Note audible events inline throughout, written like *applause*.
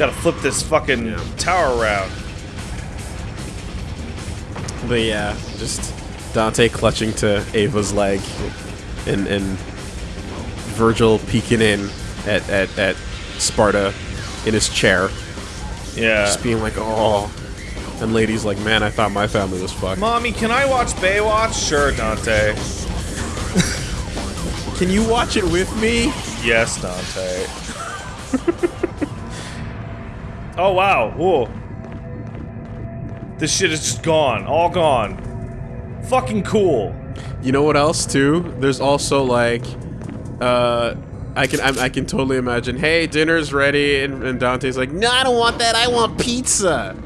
There we go. Gotta flip this fucking Yeah. tower around. But yeah, just Dante clutching to Ava's leg, and and Vergil peeking in at at, at Sparda in his chair, Yeah. just being like, oh. And lady's like, man, I thought my family was fucked. Mommy, can I watch Baywatch? Sure, Dante. Can you watch it with me? Yes, Dante. *laughs* oh wow. Whoa. This shit is just gone. All gone. Fucking cool. You know what else too? There's also like, uh, I can I, I can totally imagine. Hey, dinner's ready, and, and Dante's like, No, I don't want that. I want pizza.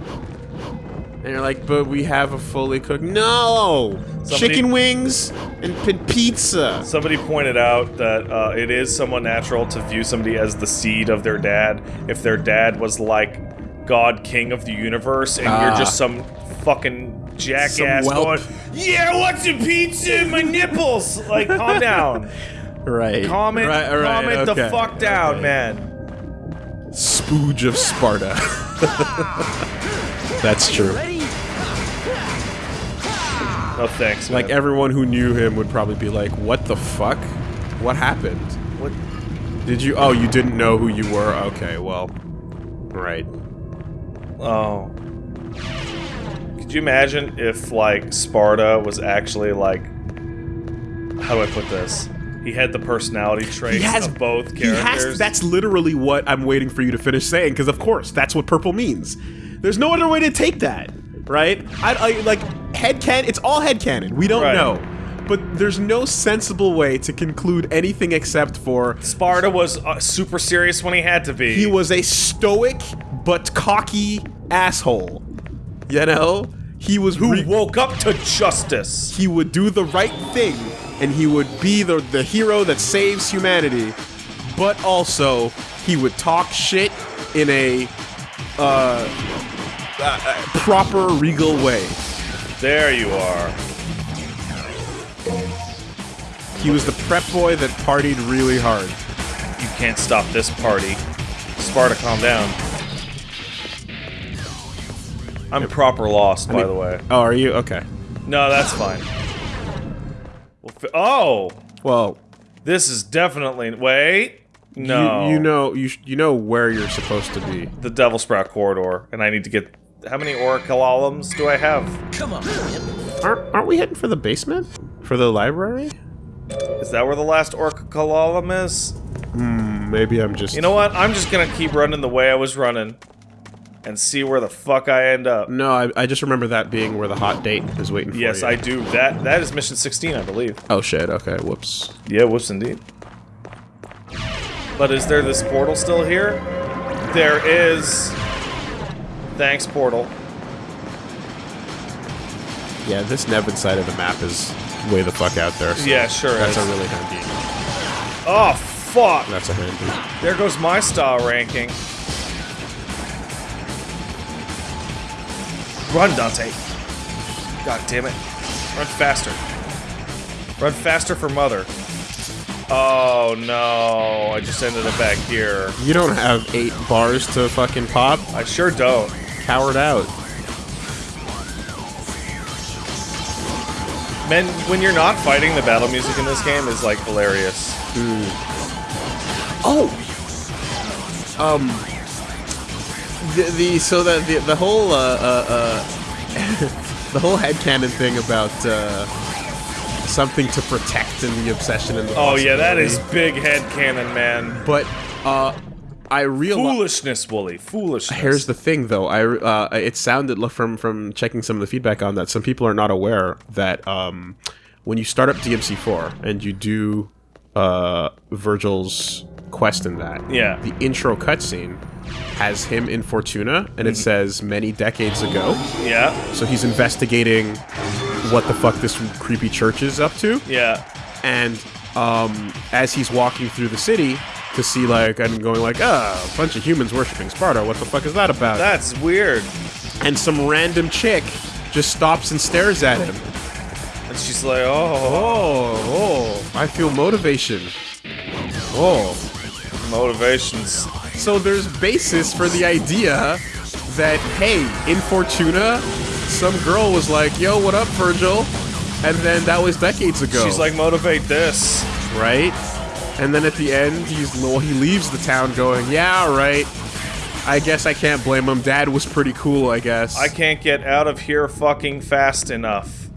And you're like, but we have a fully cooked. No, Somebody- chicken wings and pizza. Somebody pointed out that uh, it is somewhat natural to view somebody as the seed of their dad if their dad was like God King of the universe and you're Ah. just some fucking jackass whelp. going, Yeah, I want some pizza in my nipples! Like, calm *laughs* down. Right. Calm it, Right, right, calm it the fuck down, okay. man. Spooge of Sparda. *laughs* *laughs* That's true. No thanks, man. Like everyone who knew him would probably be like, "What the fuck? What happened? What? Did you? Oh, you didn't know who you were? Okay, well, right. Oh. Could you imagine if, like, Sparda was actually, like... How do I put this? He had the personality traits of both he has- characters. that's literally what I'm waiting for you to finish saying, because of course that's what purple means. There's no other way to take that, right? I, I like headcanon. It's all head headcanon. We don't Right. know. But there's no sensible way to conclude anything except for Sparda was uh, super serious when he had to be. he was a stoic but cocky asshole. You know? He was who woke up to justice. he would do the right thing and he would be the, the hero that saves humanity but also he would talk shit in a uh, uh, uh, proper regal way There you are. he was the prep boy that partied really hard You can't stop this party. Sparda, calm down. I'm proper lost, by mean- the way. oh are you okay No, that's fine. Well, fi- oh, well this is definitely wait. No, you, you know you, sh- you know where you're supposed to be the Devil Sprout corridor, and I need to get. How many Oracleolums do I have? Come on, aren't, aren't we heading for the basement for the library Is that where the last Oracleolum is? Hmm, maybe i'm just You know what? I'm just gonna keep running the way I was running, and see where the fuck I end up. no I, I just remember that being where the hot date is waiting for me. Yes, you. I do. That that is mission 16, I believe. oh shit okay whoops Yeah, whoops indeed. But is there this portal still here? There is. Thanks, portal. Yeah, this Nevan side of the map is way the fuck out there. so Yeah, sure That's is. a really handy. Oh, fuck! That's a handy. There goes my star ranking. Run, Dante. God damn it. Run faster. Run faster for mother. Oh no, I just ended up back here. You don't have eight bars to fucking pop. I sure don't. Coward out. Man, when you're not fighting, the battle music in this game is like hilarious. Oh. Um. The, the so the the, the whole uh, uh, uh *laughs* the whole headcanon thing about uh something to protect and the obsession and the Oh yeah, that is big head cannon, man. But uh, I realize. Foolishness, Wooly. Foolishness. Here's the thing, though. I uh, it sounded from from checking some of the feedback on that. Some people are not aware that um, when you start up DMC4 and you do uh, Vergil's quest in that, Yeah. the intro cutscene has him in Fortuna, and it says many decades ago. Yeah, So he's investigating what the fuck this creepy church is up to. Yeah. and um, as he's walking through the city to see like and going like ah a bunch of humans worshiping Sparda. What the fuck is that about? That's weird. and some random chick just stops and stares at him. And she's like, oh, oh oh. I feel motivation. Oh. Motivations. So there's basis for the idea that, hey, in Fortuna, some girl was like, yo, what up, Vergil? And then that was decades ago. She's like, motivate this. right? And then at the end, he's well, he leaves the town going, yeah, right. I guess I can't blame him. Dad was pretty cool, I guess. I can't get out of here fucking fast enough.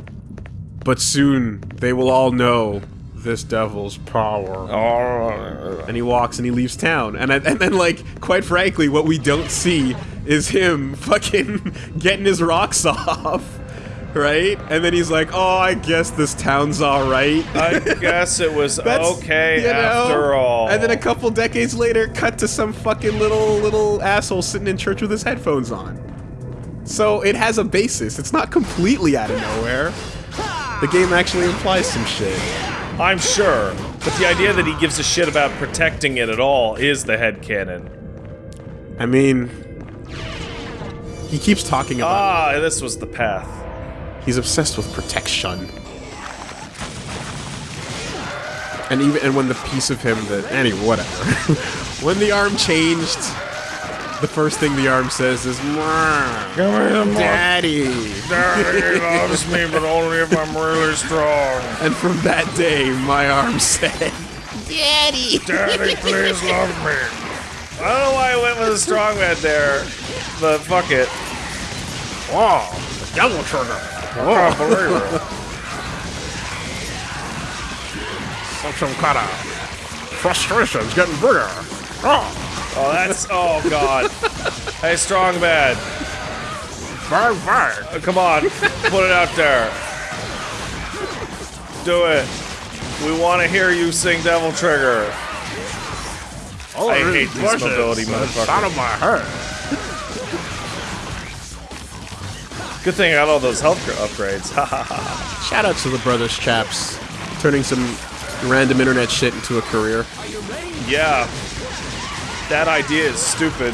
but soon they will all know this devil's power. Oh. And he walks and he leaves town. And and then like quite frankly, what we don't see is him *laughs* fucking getting his rocks off. Right? And then he's like, "Oh, I guess this town's all right." I guess it was *laughs* okay you know? after all. And then a couple decades later, cut to some fucking little little asshole sitting in church with his headphones on. So it has a basis. It's not completely out of nowhere. The game actually implies some shit. I'm sure. But the idea that he gives a shit about protecting it at all is the head headcanon. I mean, he keeps talking about. Ah, this was the path. He's obsessed with protection. And even and when the piece of him that anyway, whatever. *laughs* when the arm changed, the first thing the arm says is Give me the. Daddy. Daddy loves me, but only if I'm really strong. And from that day, my arm said, Daddy. Daddy, please love me. I don't know why I went with a strong man there, but fuck it. Wow, the devil trigger. I can't believe it. Some, some kind of frustration's getting bigger. Oh, Oh, that's. Oh, God. Hey, strong man. bang, bang. Uh, Come on, put it out there. Do it. We want to hear you sing Devil Trigger. Oh, I these hate these bushes, mobility it's motherfuckers. out of my head. Good thing I got all those health upgrades. *laughs* Shout out to the brothers chaps, turning some random internet shit into a career. Yeah. That idea is stupid.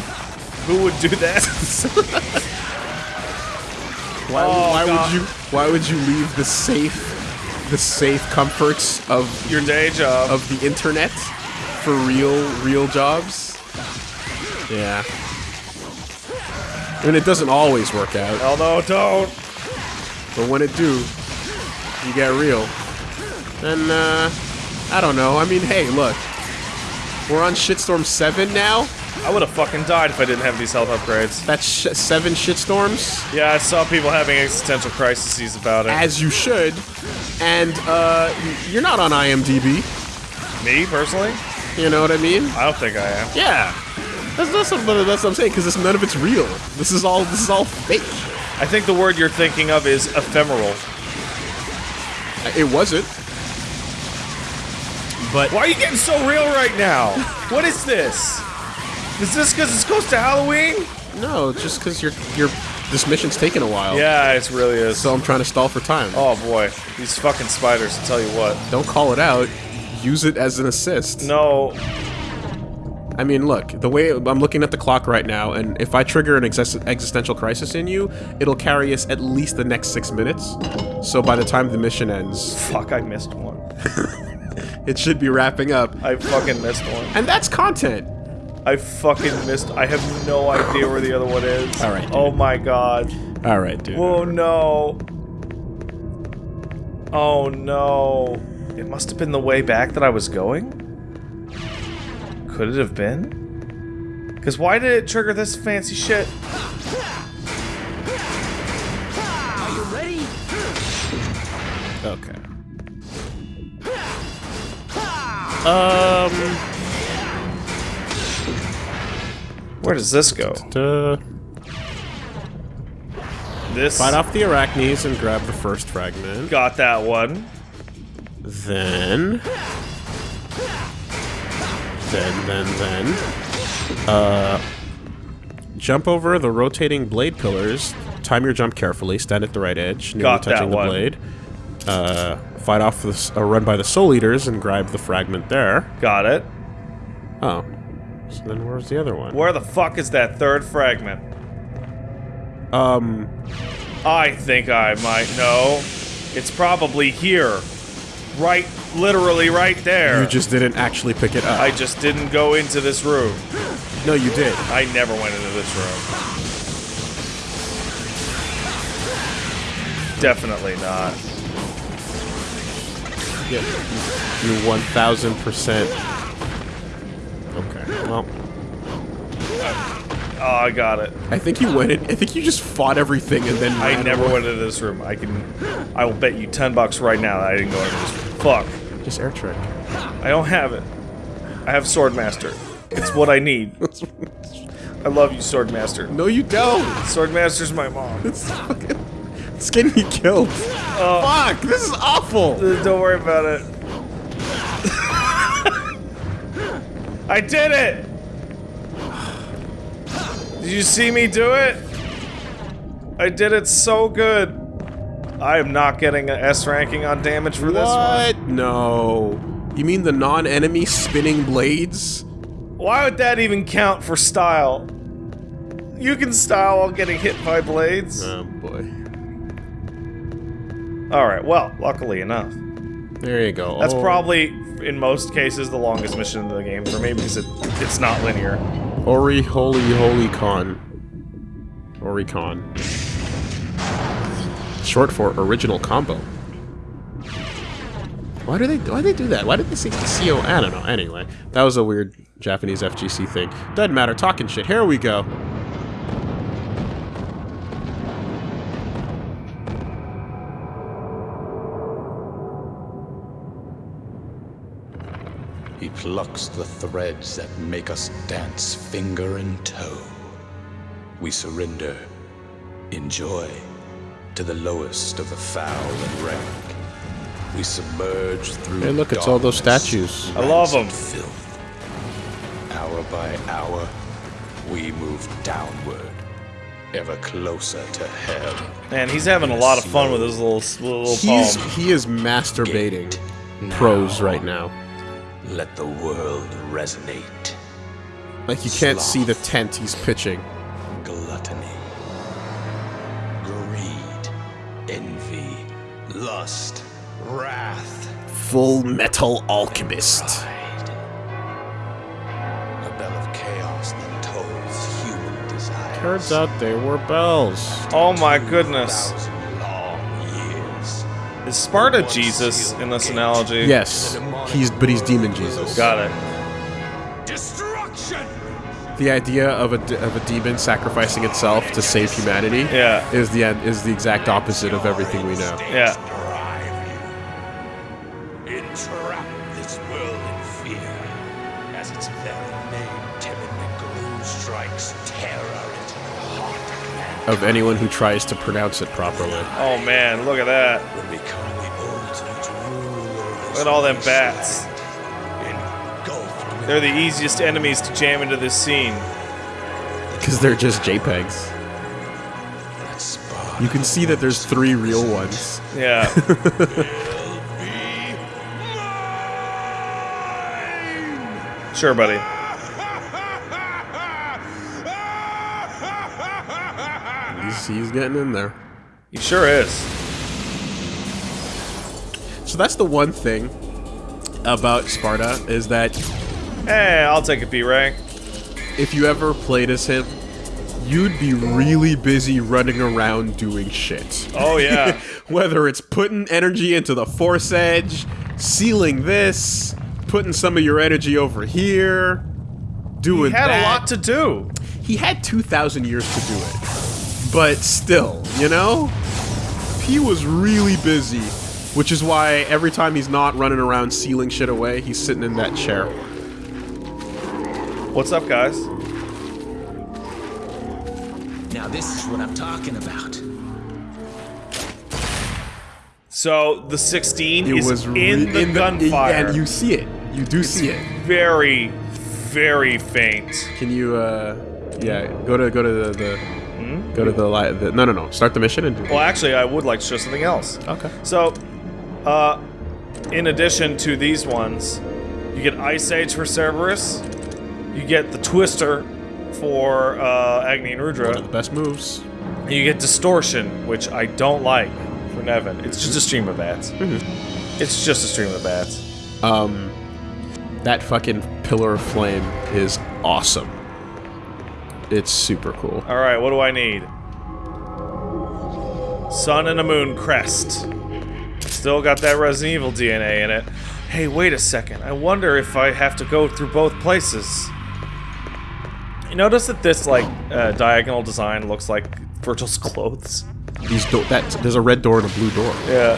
Who would do that? Why, Oh, why would you why would you leave the safe the safe comforts of Your day job. of the internet for real real jobs? Yeah. I mean it doesn't always work out, no, don't. but when it do, you get real. Then uh I don't know. I mean, hey, look. We're on Shitstorm 7 now. I would have fucking died if I didn't have these health upgrades. That's sh- 7 shitstorms. Yeah, I saw people having existential crises about it. as you should. And uh, you're not on IMDb. Me, personally? You know what I mean? I don't think I am. Yeah. That's that's what, that's what I'm saying because none of it's real. This is all this is all fake. I think the word you're thinking of is ephemeral. It wasn't. But Why are you getting so real right now? What is this? Is this because it's close to Halloween? no, just because you're you're this mission's taking a while. Yeah, it really is. So I'm trying to stall for time. Oh boy, these fucking spiders, I tell you what. Don't call it out. Use it as an assist. No, I mean, look, the way I'm looking at the clock right now, and if I trigger an exis- existential crisis in you, it'll carry us at least the next six minutes. So by the time the mission ends, fuck, I missed one. *laughs* it should be wrapping up. I fucking missed one. And that's content. I fucking missed. I have no idea where the other one is. All right, dude. Oh my god. All right, dude. Oh no. Oh no. It must have been the way back that I was going? Could it have been? Because why did it trigger this fancy shit? Okay. Um. Where does this go? This fight off the arachnes and grab the first fragment. got that one. Then. Then, then, then. Uh. Jump over the rotating blade pillars. Time your jump carefully. Stand at the right edge, nearly Got that touching the blade. Uh, fight off the s- uh, run by the soul eaters and grab the fragment there. Got it. Oh, so then where's the other one? Where the fuck is that third fragment? Um, I think I might know. It's probably here. right, literally right there. You just didn't actually pick it up. I just didn't go into this room. no, you did. I never went into this room. Definitely not. Yeah, you one thousand percent. Okay. Well, Oh, I got it. I think you went in. I think you just fought everything and then. I never away. went into this room. I can. I will bet you ten bucks right now that I didn't go into this room. Fuck. Just air trick. I don't have it. I have Swordmaster. It's what I need. *laughs* I love you, Swordmaster. No, you don't. Swordmaster's my mom. It's fucking. It's getting *laughs* you killed. Oh. Fuck! This is awful. Don't worry about it. I did it! Did you see me do it? I did it so good. I am not getting an S ranking on damage for this one. What? No. You mean the non-enemy spinning blades? Why would that even count for style? You can style while getting hit by blades. Oh boy. Alright, well, luckily enough. There you go. That's Oh. probably, in most cases, the longest mission in the game for me because it, it's not linear. Ori Holy Holy Con. Oricon. Short for original combo. Why do they why do they do that? Why did they say CO? I don't know. Anyway, that was a weird Japanese FGC thing. Doesn't matter. Talking shit. Here we go. Plucks the threads that make us dance finger and toe. We surrender, enjoy, to the lowest of the foul and rank. We submerge through. Hey, look, it's all those statues. I love 'em. them. Filth. Hour by hour, we move downward, ever closer to hell. Man, he's having a lot of fun with his little little He's poem. he is masturbating prose right now. Let the world resonate. Like you can't see the tent he's pitching. gluttony, greed, envy, lust, wrath, Full Metal Alchemist. pride. A bell of chaos that tolls human desires. Turns out they were bells. Oh my goodness. Thousand long years. Is Sparda Jesus in this analogy? Yes, he's but he's demon Jesus. Got it. Destruction! The idea of a of a demon sacrificing itself to save humanity Yeah. is the is the exact opposite of everything we know. Yeah. Entrap this world in fear. As its very name timidly strikes terror into the heart of. Of anyone who tries to pronounce it properly. Oh man, look at that. At all them bats. They're the easiest enemies to jam into this scene. Because they're just JPEGs. You can see that there's three real ones. Yeah. *laughs* sure, buddy. He's, he's getting in there. He sure is. So that's the one thing about Sparda is that Hey, I'll take a B rank. if you ever played as him, you'd be really busy running around doing shit. Oh yeah. *laughs* Whether it's putting energy into the force edge, sealing this, putting some of your energy over here, doing He had that. a lot to do. He had 2,000 years to do it. But still, you know? He was really busy. Which is why every time he's not running around sealing shit away, he's sitting in that chair. What's up, guys? Now this is what I'm talking about. So the 16 It is was in re- the gunfire. and you see it. You do see it. very, very faint. Can you, uh, yeah, go to go to the, the go to the, li- the no no no start the mission and do Well, actually, I would like to show something else. okay. So, uh, in addition to these ones, you get Ice Age for Cerberus. You get the Twister for uh, Agni and of the Rudra. best moves. And you get Distortion, which I don't like for Nevan. It's just a stream of bats. It's just a stream of bats. Um, That fucking pillar of flame is awesome. It's super cool. All right, what do I need? Sun and a moon crest. Still got that Resident Evil DNA in it. Hey, wait a second. I wonder if I have to go through both places. You notice that this like uh, diagonal design looks like Vergil's clothes. These do- that there's a red door and a blue door. Yeah.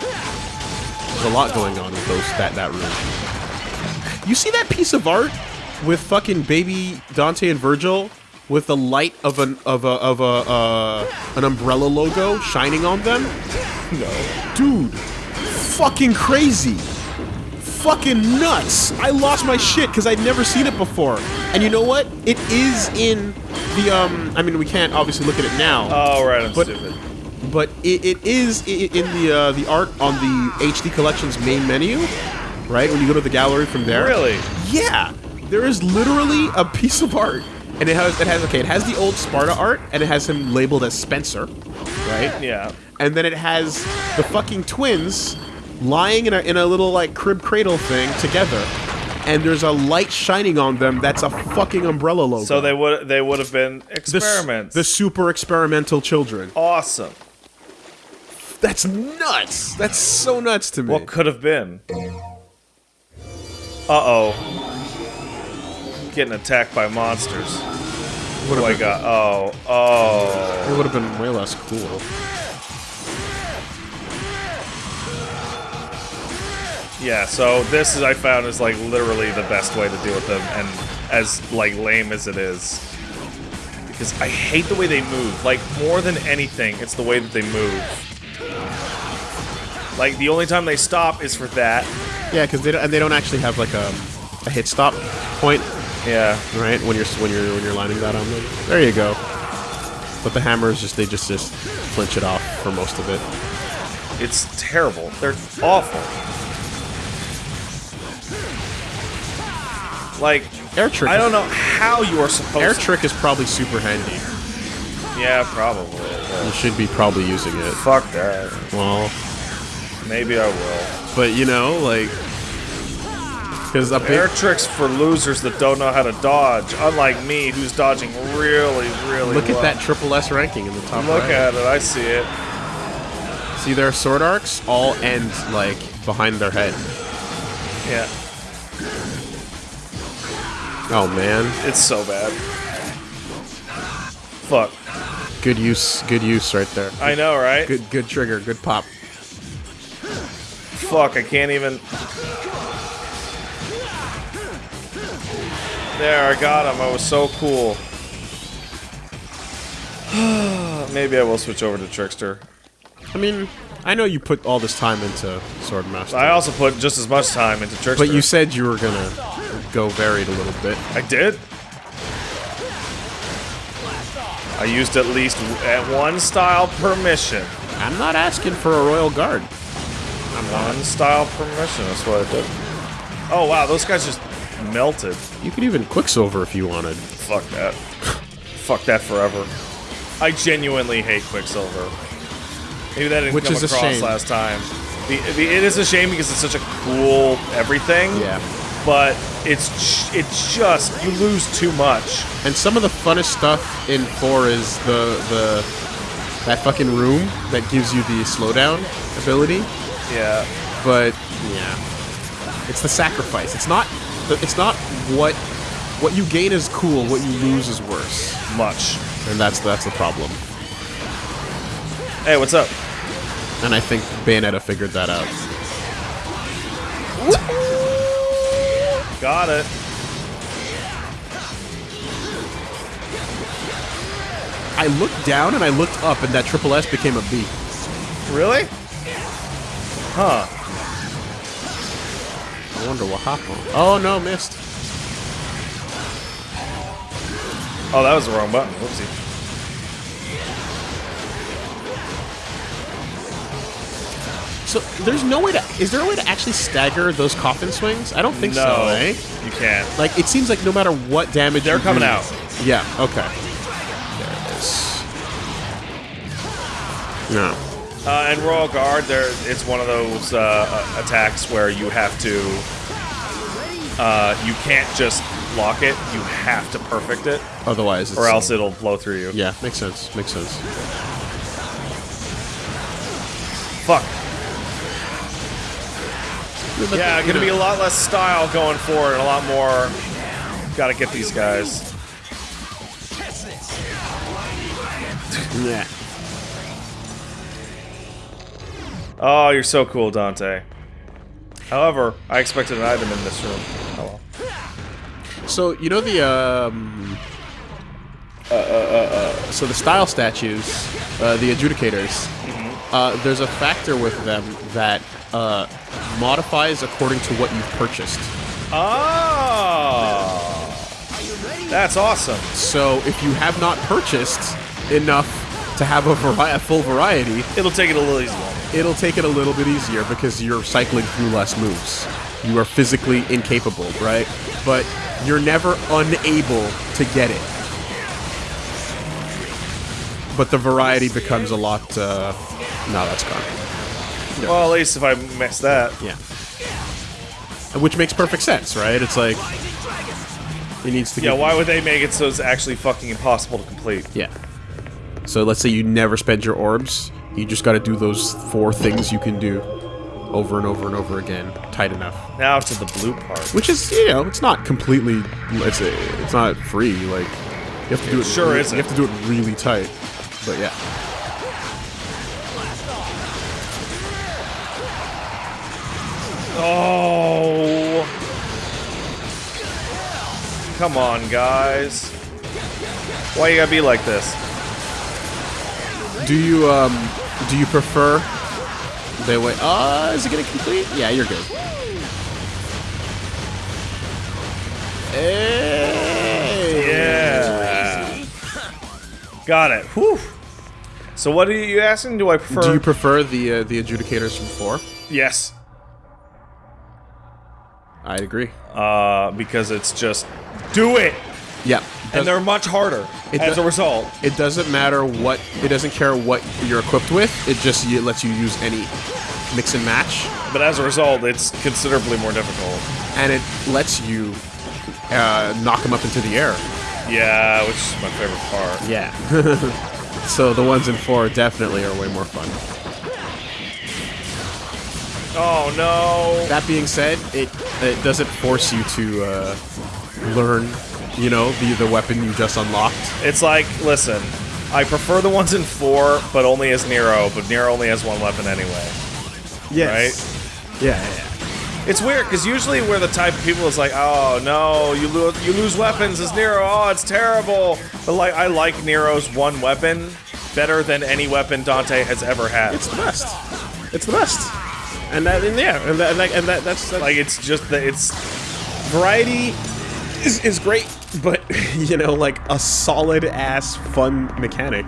There's a lot going on with those that that room. You see that piece of art with fucking baby Dante and Virgil with the light of an of a of a uh, an umbrella logo shining on them? No. Dude, fucking crazy. Fucking nuts. I lost my shit because I'd never seen it before. And you know what? It is in the um I mean we can't obviously look at it now. Oh right, I'm But- stupid. but it, it is in the uh, the art on the HD Collection's main menu, right? When you go to the gallery from there. Really? Yeah. There is literally a piece of art, and it has it has okay, it has the old Sparda art, and it has him labeled as Spencer, right? Yeah. And then it has the fucking twins lying in a in a little like crib cradle thing together. And there's a light shining on them. That's a fucking umbrella logo. So they would they would have been the, experiments. the super experimental children. awesome. That's nuts. That's so nuts to me. What could have been? Uh oh. Getting attacked by monsters. What do I got? Oh, oh. It would have been way less cool. Yeah, so this is I found is like literally the best way to deal with them and as like lame as it is. Because I hate the way they move. Like more than anything, it's the way that they move. Like the only time they stop is for that. Yeah, because they don't, and they don't actually have like a, a hit stop point, Yeah. right? When you're when you're when you're lining that on them. There you go. But the hammers just they just just flinch it off for most of it. It's terrible. They're awful. Like, Air trick. I don't know how you are supposed Air to. trick is probably super handy. Yeah, probably. You should be probably using it. Fuck that. Well, Maybe I will. but you know, like, because Air tricks for losers that don't know how to dodge, unlike me, who's dodging really, really look at that triple S ranking in the top Look right. at it. I see it. See their sword arcs all end like behind their head. Yeah. Oh man, It's so bad. Fuck. good use, good use right there. I know, right? Good, good trigger, good pop. Fuck, I can't even. There, I got him. I was so cool. *sighs* Maybe I will switch over to Trickster. I mean, I know you put all this time into Swordmaster, I also put just as much time into Trickster. but you said you were gonna go varied a little bit. I did? I used at least at one style permission. I'm not asking for a royal guard. One style per mission, that's what I did. Oh wow, those guys just melted. You could even Quicksilver if you wanted. Fuck that. Fuck that forever. I genuinely hate Quicksilver. Maybe that didn't Which come is a across shame. last time. The, the, it is a shame because it's such a cool everything. Yeah. But it's it's just you lose too much. And some of the funnest stuff in four is the the that fucking room that gives you the slowdown ability. Yeah. But yeah, it's the sacrifice. It's not. It's not what what you gain is cool. What you lose is worse, Much. and that's that's the problem. Hey, what's up? And I think Bayonetta figured that out. Got it. I looked down and I looked up, and that triple S became a B. Really? Huh. I wonder what happened. Oh no, missed. Oh, that was the wrong button. Whoopsie. So there's no way to. Is there a way to actually stagger those coffin swings? I don't think no, so. Eh? you can't. Like it seems like no matter what damage They're coming do- out. Yeah. Okay. There it is. No. Uh, and Royal Guard, there it's one of those uh, uh, attacks where you have to. Uh, you can't just lock it. You have to perfect it, Otherwise, it's, or else it'll blow through you. Yeah, makes sense. Makes sense. Fuck. Yeah, gonna be a lot less style going forward, and a lot more. Gotta get these guys. Yeah. Oh, you're so cool, Dante. However, I expected an item in this room. Oh well. So you know the um. Uh, uh, uh, so the style statues, uh, the adjudicators. Uh, there's a factor with them that uh, modifies according to what you've purchased. Oh, that's awesome. So if you have not purchased enough to have a, vari- a full variety, It'll take it a little easier. it'll take it a little bit easier because you're cycling through less moves. You are physically incapable, right? But you're never unable to get it. But the variety becomes a lot. Uh, no, that's gone. Well, at least if I miss that. Yeah. Which makes perfect sense, right? It's like it needs to. Yeah, why would they make it so it's actually fucking impossible to complete? Yeah. So let's say you never spend your orbs, you just got to do those four things you can do over and over and over again, tight enough. Now to the blue part. Which is, you know, it's not completely, it's a, it's not free. Like you have to do it. sure really, isn't. You have to do it really tight. But yeah. Oh. Come on, guys. Why you gotta be like this? Do you um do you prefer the way? Uh, is it gonna complete? Yeah, you're good. Hey. Yeah. Got it. Whew. So what are you asking? Do I prefer? Do you prefer the uh, the adjudicators from four? yes. I agree. Uh, because it's just do it, Yeah. and they're much harder It as a result. It doesn't matter what. It doesn't care what you're equipped with. It just it lets you use any mix and match, But as a result, it's considerably more difficult. and it lets you uh, knock them up into the air. Yeah, which is my favorite part. Yeah. *laughs* so the ones in four definitely are way more fun. Oh no. That being said, it it doesn't force you to uh, learn, you know, the the weapon you just unlocked. It's like, listen, I prefer the ones in four, but only as Nero. But Nero only has one weapon anyway. Yes. Yeah, yeah, yeah. It's weird because usually we're the type of people is like, oh no, you lose you lose weapons as Nero. Oh, it's terrible. But like, I like Nero's one weapon better than any weapon Dante has ever had. It's the best. It's the best. And that, and yeah, and that, and that, and that that's, that's like it's just that it's variety is, is great, but *laughs* you know, like a solid ass fun mechanic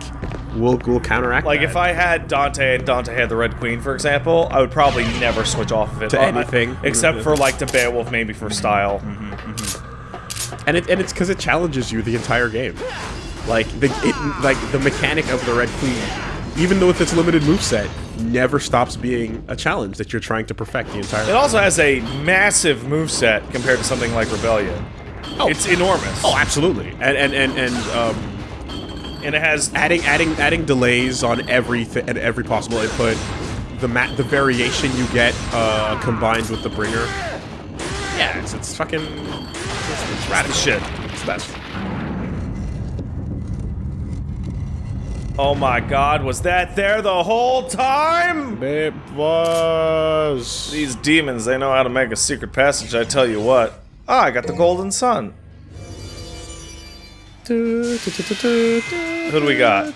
will will counteract. like that. if I had Dante and Dante had the Red Queen, for example, I would probably never switch off of it To anything. except for mm-hmm. like to Beowulf, maybe for style. Mm-hmm, mm-hmm. and it and it's because it challenges you the entire game. Like the it, like the mechanic of the Red Queen, even though with its limited moveset, never stops being a challenge that you're trying to perfect the entire. It also has a massive moveset compared to something like Rebellion. Oh. It's enormous. Oh, absolutely. And and and and um, and it has adding adding adding delays on everything at every possible input. The mat the variation you get uh, combined with the bringer. Yeah, it's, it's fucking it's, it's radical shit. It's the best. Oh my god, was that there the whole time? It was. These demons, they know how to make a secret passage, I tell you what. Ah, I got the golden sun. Who do we got?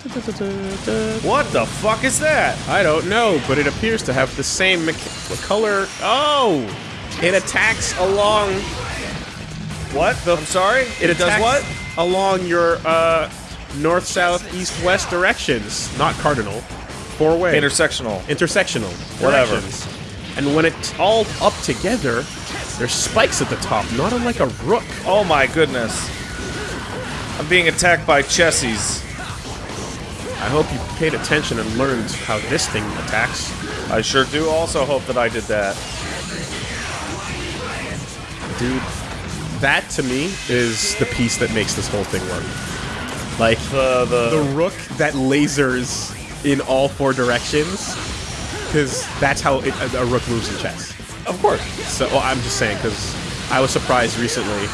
What the fuck is that? I don't know, but it appears to have the same color. Oh, it attacks along. What? I'm sorry? It, does attacks what? Along your uh, north, south, east, west directions, not cardinal. Four way. Intersectional. intersectional Whatever. directions. And when it's all up together, there's spikes at the top, not unlike a rook. Oh my goodness. I'm being attacked by Chessies. I hope you paid attention and learned how this thing attacks. I sure do also hope that I did that. Dude, that to me is the piece that makes this whole thing work. Like, The the, the rook that lasers in all four directions, because that's how it, a, a rook moves in chess. of course. So well, I'm just saying, because I was surprised recently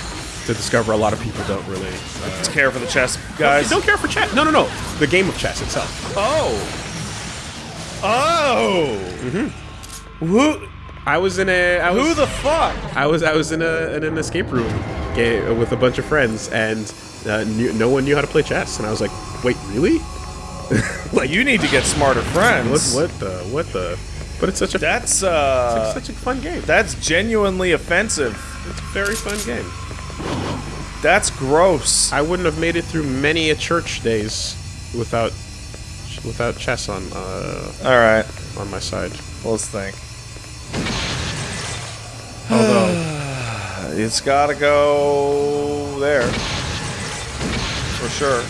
to discover a lot of people don't really uh, Care for the chess guys. don't care for chess. No, no, no, the game of chess itself. Oh. Oh. Mm-hmm. Who I was in a I was who the fuck? I was I was in a in an escape room ga- with a bunch of friends, and uh, knew, no one knew how to play chess, and I was like, wait, really? *laughs* Like you need to get smarter friends. what the what the? But it's such a That's uh such a fun game. that's genuinely offensive. It's a very fun game. That's gross. I wouldn't have made it through many a church days without without chess on uh, All right. on my side. Let's think. Although *sighs* It's got to go there. For sure.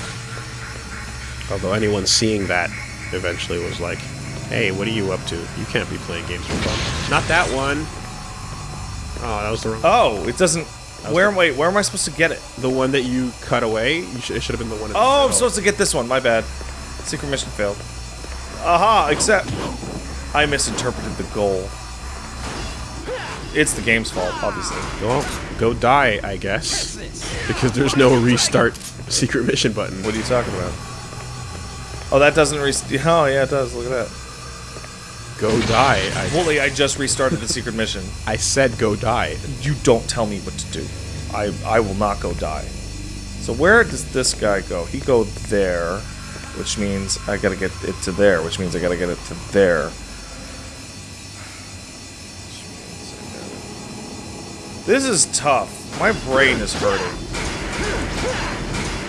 although anyone seeing that eventually was like, "Hey, what are you up to? You can't be playing games for fun." Not that one. Oh, that was the wrong. Oh, it doesn't Where wait, where am I supposed to get it? The one that you cut away. You sh- it should have been the one. In the Oh, I'm supposed to get this one. My bad. Secret mission failed. Aha, except I misinterpreted the goal. It's the game's fault, obviously. Well, go die, I guess, because there's no restart *laughs* secret mission button. What are you talking about? Oh, that doesn't rest. Oh, yeah, it does. Look at that. Go die. I, Wooly, I just restarted the secret mission. *laughs* I said go die. You don't tell me what to do. I I will not go die. So where does this guy go? He go there, which means I gotta get it to there, which means I gotta get it to there. This is tough. My brain is hurting.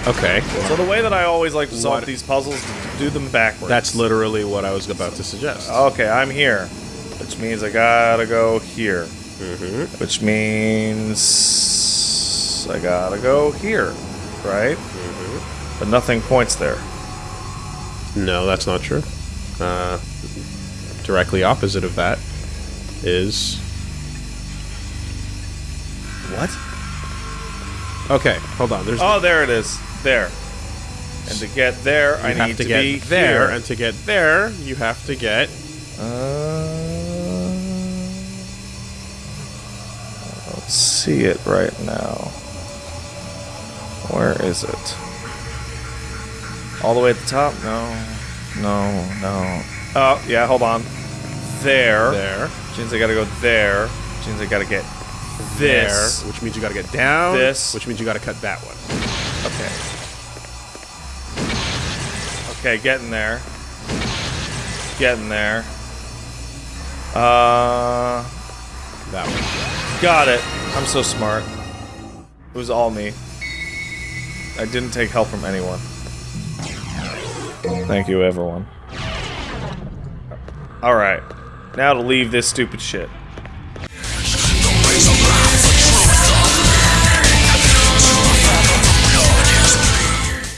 Okay. So the way that I always like to solve What? these puzzles is do them backwards. That's literally what I was about to suggest. Okay, I'm here. Which means I gotta go here. Mm-hmm. Which means I gotta go here, right? Mm-hmm. But nothing points there. No, that's not true. Uh, directly opposite of that is. What? Okay, hold on. There's. Oh, there it is. There. And to get there, I have need to, to, get be there, here. and to get there, you have to get. Uh, I don't see it right now. Where is it? All the way at the top? No. No, no. Oh, yeah, hold on. There. There. Which means I gotta go there. Which means I gotta get this. There, which means you gotta get down. This. Which means you gotta cut that one. Okay. Okay, getting there. Getting there. Uh, That one. got it. I'm so smart. It was all me. I didn't take help from anyone. Thank you, everyone. Alright. Now to leave this stupid shit.